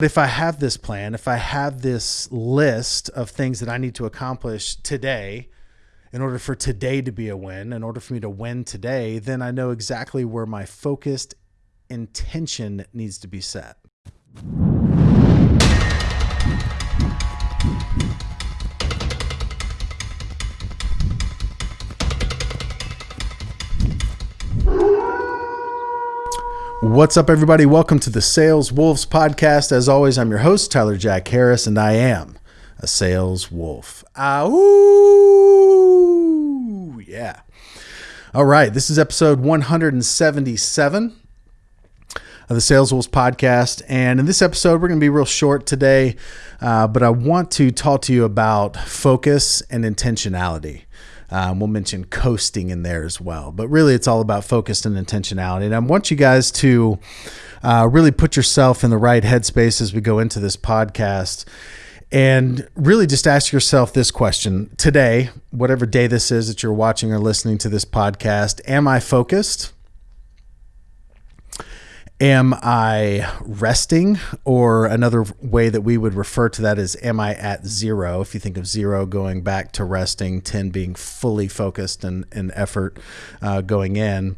if I have this plan, if I have this list of things that I need to accomplish today, in order for today to be a win, in order for me to win today, then I know exactly where my focused intention needs to be set. What's up, everybody? Welcome to the Sales Wolves podcast. As always, I'm your host, Tyler Jack Harris, and I am a sales wolf. Ow! Yeah. All right. This is episode 177 of the Sales Wolves podcast. And in this episode, we're going to be real short today, uh, but I want to talk to you about focus and intentionality. Um, we'll mention coasting in there as well. But really, it's all about focus and intentionality. And I want you guys to uh, really put yourself in the right headspace as we go into this podcast. And really just ask yourself this question today, whatever day this is that you're watching or listening to this podcast, am I focused? Am I resting? Or another way that we would refer to that is, am I at zero? If you think of zero going back to resting, 10 being fully focused and, and effort uh, going in.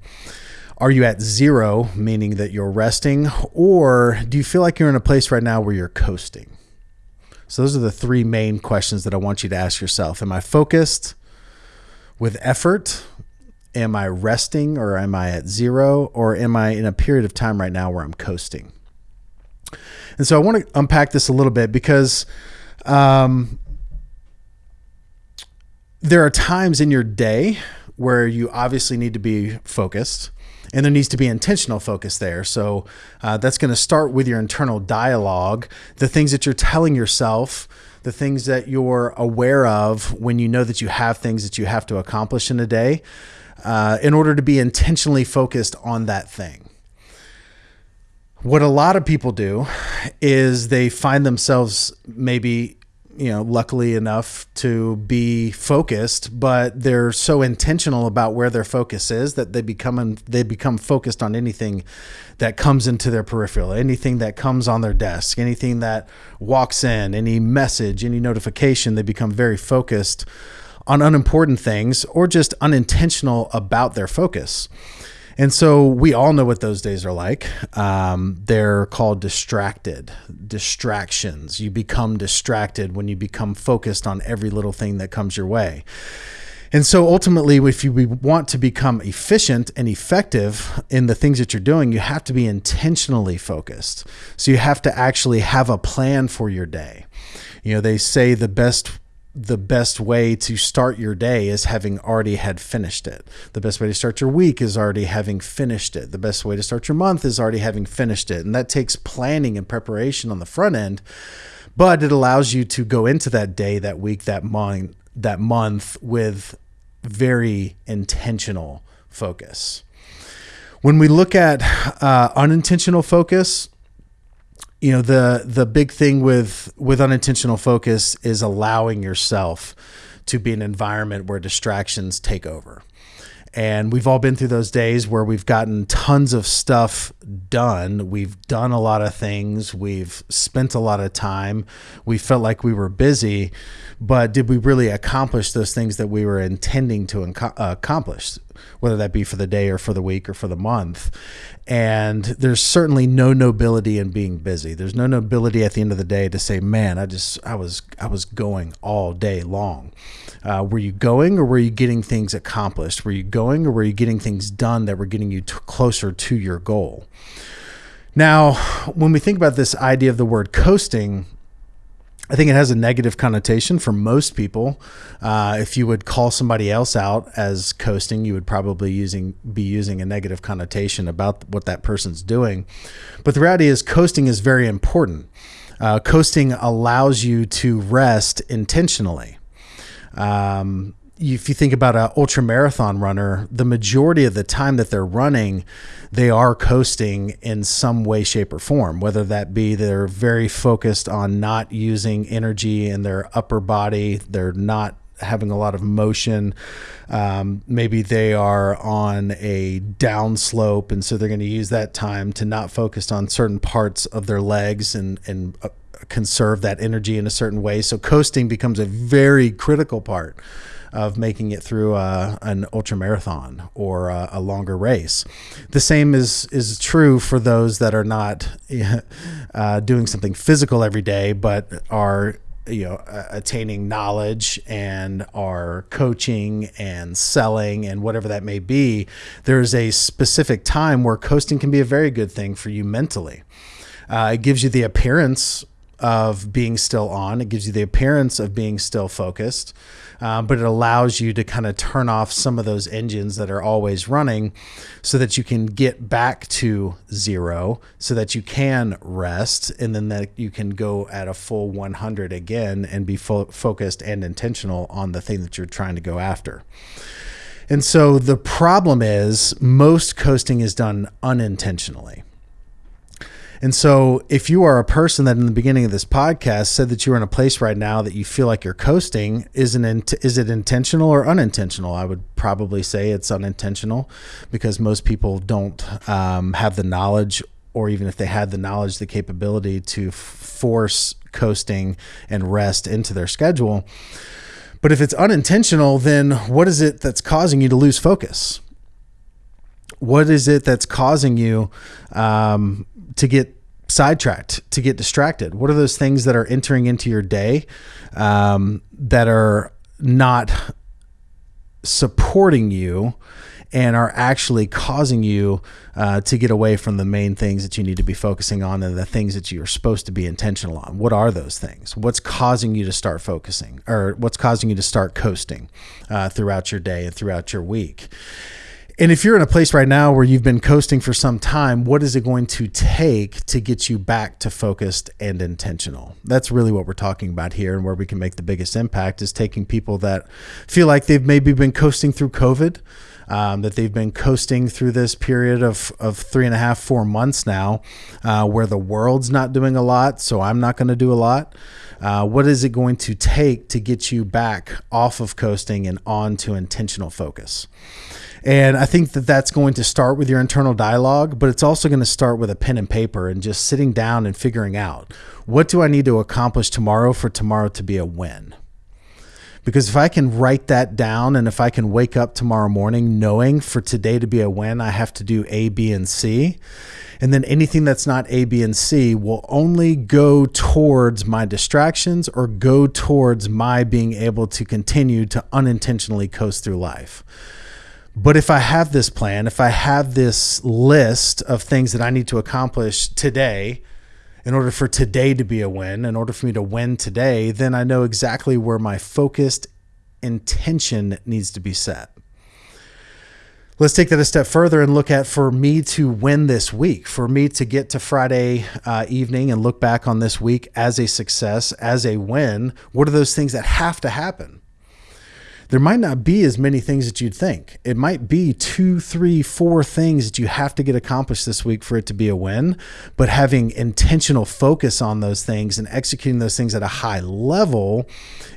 Are you at zero, meaning that you're resting? Or do you feel like you're in a place right now where you're coasting? So, those are the three main questions that I want you to ask yourself. Am I focused with effort? Am I resting or am I at zero or am I in a period of time right now where I'm coasting? And so I want to unpack this a little bit because um, there are times in your day where you obviously need to be focused and there needs to be intentional focus there. So uh, that's going to start with your internal dialogue, the things that you're telling yourself, the things that you're aware of when you know that you have things that you have to accomplish in a day uh, in order to be intentionally focused on that thing. What a lot of people do is they find themselves maybe you know luckily enough to be focused but they're so intentional about where their focus is that they become they become focused on anything that comes into their peripheral anything that comes on their desk anything that walks in any message any notification they become very focused on unimportant things or just unintentional about their focus. And so we all know what those days are like. Um, they're called distracted, distractions. You become distracted when you become focused on every little thing that comes your way. And so ultimately, if you want to become efficient and effective in the things that you're doing, you have to be intentionally focused. So you have to actually have a plan for your day. You know, they say the best the best way to start your day is having already had finished it. The best way to start your week is already having finished it. The best way to start your month is already having finished it. And that takes planning and preparation on the front end, but it allows you to go into that day, that week, that month, that month with very intentional focus. When we look at uh, unintentional focus, you know the the big thing with with unintentional focus is allowing yourself to be an environment where distractions take over and we've all been through those days where we've gotten tons of stuff done. We've done a lot of things. We've spent a lot of time. We felt like we were busy, but did we really accomplish those things that we were intending to uh, accomplish, whether that be for the day or for the week or for the month? And there's certainly no nobility in being busy. There's no nobility at the end of the day to say, "Man, I just I was I was going all day long." Uh, were you going or were you getting things accomplished? Were you going or were you getting things done that were getting you closer to your goal? Now, when we think about this idea of the word coasting, I think it has a negative connotation for most people. Uh, if you would call somebody else out as coasting, you would probably using be using a negative connotation about what that person's doing. But the reality is, coasting is very important. Uh, coasting allows you to rest intentionally. Um, if you think about an ultra marathon runner, the majority of the time that they're running, they are coasting in some way, shape, or form. Whether that be they're very focused on not using energy in their upper body, they're not having a lot of motion. Um, maybe they are on a downslope, and so they're going to use that time to not focus on certain parts of their legs and and uh, conserve that energy in a certain way. So coasting becomes a very critical part of making it through a, an ultra marathon or a, a, longer race. The same is is true for those that are not uh, doing something physical every day, but are you know attaining knowledge and are coaching and selling and whatever that may be there's a specific time where coasting can be a very good thing for you mentally uh, it gives you the appearance of being still on. It gives you the appearance of being still focused, um, but it allows you to kind of turn off some of those engines that are always running so that you can get back to zero, so that you can rest, and then that you can go at a full 100 again and be fo- focused and intentional on the thing that you're trying to go after. And so the problem is most coasting is done unintentionally. And so, if you are a person that in the beginning of this podcast said that you are in a place right now that you feel like you're coasting, is it is it intentional or unintentional? I would probably say it's unintentional because most people don't um, have the knowledge, or even if they had the knowledge, the capability to force coasting and rest into their schedule. But if it's unintentional, then what is it that's causing you to lose focus? What is it that's causing you um, to get sidetracked, to get distracted? What are those things that are entering into your day um, that are not supporting you and are actually causing you uh, to get away from the main things that you need to be focusing on and the things that you're supposed to be intentional on. What are those things? What's causing you to start focusing or what's causing you to start coasting uh, throughout your day and throughout your week? And if you're in a place right now where you've been coasting for some time, what is it going to take to get you back to focused and intentional? That's really what we're talking about here and where we can make the biggest impact is taking people that feel like they've maybe been coasting through COVID, um, that they've been coasting through this period of, of three and a half, four months now, uh, where the world's not doing a lot, so I'm not going to do a lot. Uh, what is it going to take to get you back off of coasting and on to intentional focus? And I think that that's going to start with your internal dialogue, but it's also going to start with a pen and paper and just sitting down and figuring out what do I need to accomplish tomorrow for tomorrow to be a win? Because if I can write that down and if I can wake up tomorrow morning knowing for today to be a win, I have to do A, B, and C. And then anything that's not A, B, and C will only go towards my distractions or go towards my being able to continue to unintentionally coast through life. But if I have this plan, if I have this list of things that I need to accomplish today, in order for today to be a win, in order for me to win today, then I know exactly where my focused intention needs to be set. Let's take that a step further and look at for me to win this week, for me to get to Friday uh, evening and look back on this week as a success, as a win. What are those things that have to happen? There might not be as many things that you'd think. It might be two, three, four things that you have to get accomplished this week for it to be a win. But having intentional focus on those things and executing those things at a high level,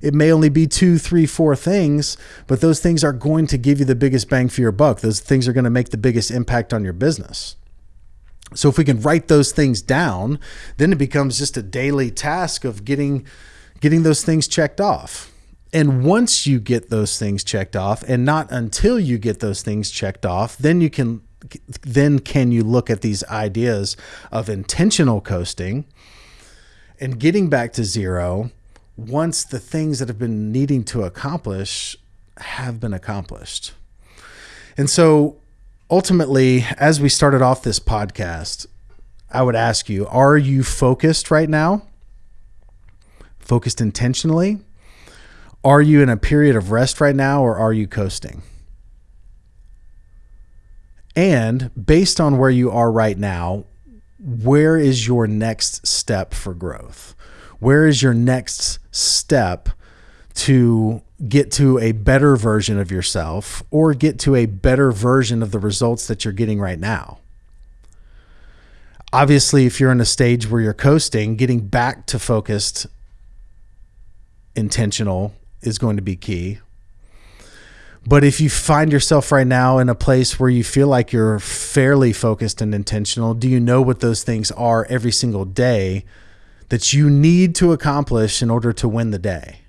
it may only be two, three, four things, but those things are going to give you the biggest bang for your buck. Those things are going to make the biggest impact on your business. So if we can write those things down, then it becomes just a daily task of getting getting those things checked off. And once you get those things checked off, and not until you get those things checked off, then you can then can you look at these ideas of intentional coasting and getting back to zero once the things that have been needing to accomplish have been accomplished. And so ultimately, as we started off this podcast, I would ask you, are you focused right now? Focused intentionally? Are you in a period of rest right now or are you coasting? And based on where you are right now, where is your next step for growth? Where is your next step to get to a better version of yourself or get to a better version of the results that you're getting right now? Obviously, if you're in a stage where you're coasting, getting back to focused, intentional is going to be key. But if you find yourself right now in a place where you feel like you're fairly focused and intentional, do you know what those things are every single day that you need to accomplish in order to win the day?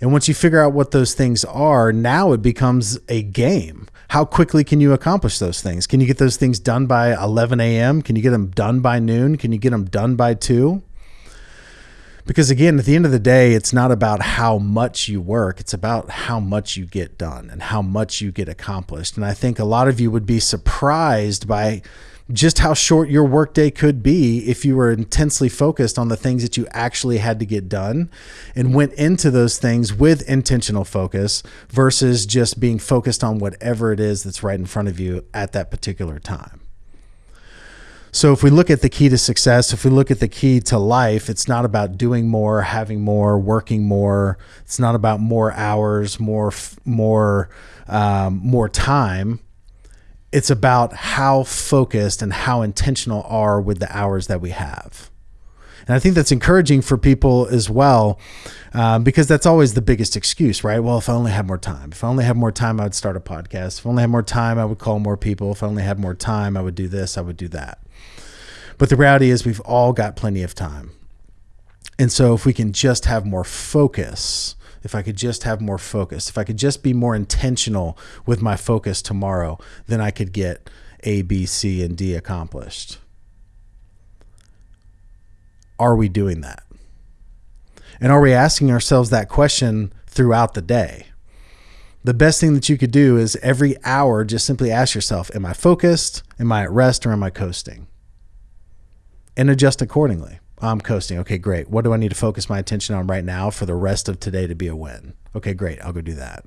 And once you figure out what those things are, now it becomes a game. How quickly can you accomplish those things? Can you get those things done by 11 a.m.? Can you get them done by noon? Can you get them done by 2? Because again, at the end of the day, it's not about how much you work, it's about how much you get done and how much you get accomplished. And I think a lot of you would be surprised by just how short your workday could be if you were intensely focused on the things that you actually had to get done and went into those things with intentional focus versus just being focused on whatever it is that's right in front of you at that particular time. So if we look at the key to success, if we look at the key to life, it's not about doing more, having more, working more. It's not about more hours, more more um, more time. It's about how focused and how intentional are with the hours that we have. And I think that's encouraging for people as well, um, because that's always the biggest excuse, right? Well, if I only had more time, if I only had more time, I would start a podcast. If I only had more time, I would call more people. If I only had more time, I would do this, I would do that. But the reality is, we've all got plenty of time. And so, if we can just have more focus, if I could just have more focus, if I could just be more intentional with my focus tomorrow, then I could get A, B, C, and D accomplished. Are we doing that? And are we asking ourselves that question throughout the day? The best thing that you could do is every hour just simply ask yourself Am I focused? Am I at rest? Or am I coasting? And adjust accordingly. I'm coasting. Okay, great. What do I need to focus my attention on right now for the rest of today to be a win? Okay, great. I'll go do that.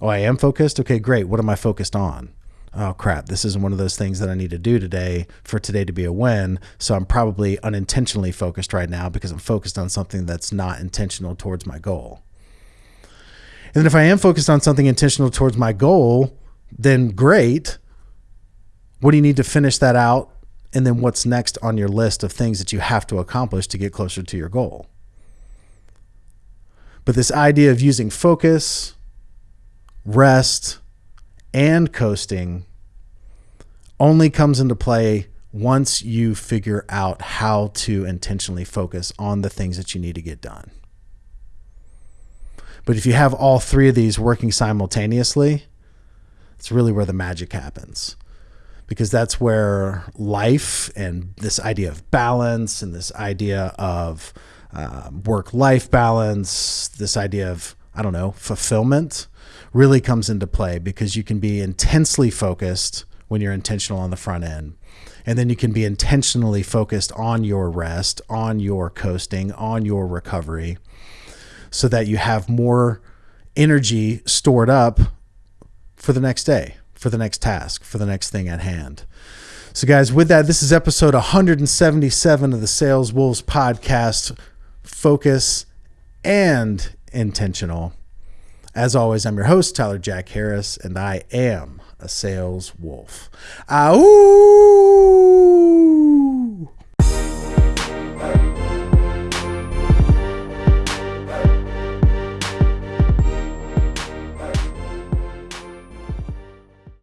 Oh, I am focused? Okay, great. What am I focused on? Oh, crap. This isn't one of those things that I need to do today for today to be a win. So I'm probably unintentionally focused right now because I'm focused on something that's not intentional towards my goal. And then if I am focused on something intentional towards my goal, then great. What do you need to finish that out and then what's next on your list of things that you have to accomplish to get closer to your goal. But this idea of using focus, rest, and coasting only comes into play once you figure out how to intentionally focus on the things that you need to get done. But if you have all three of these working simultaneously, it's really where the magic happens because that's where life and this idea of balance and this idea of uh, work life balance, this idea of, I don't know, fulfillment really comes into play because you can be intensely focused when you're intentional on the front end. And then you can be intentionally focused on your rest, on your coasting, on your recovery, so that you have more energy stored up for the next day for the next task, for the next thing at hand. So, guys, with that, this is episode 177 of the Sales Wolves podcast. Focus and intentional. As always, I'm your host, Tyler Jack Harris, and I am a sales wolf. Ow!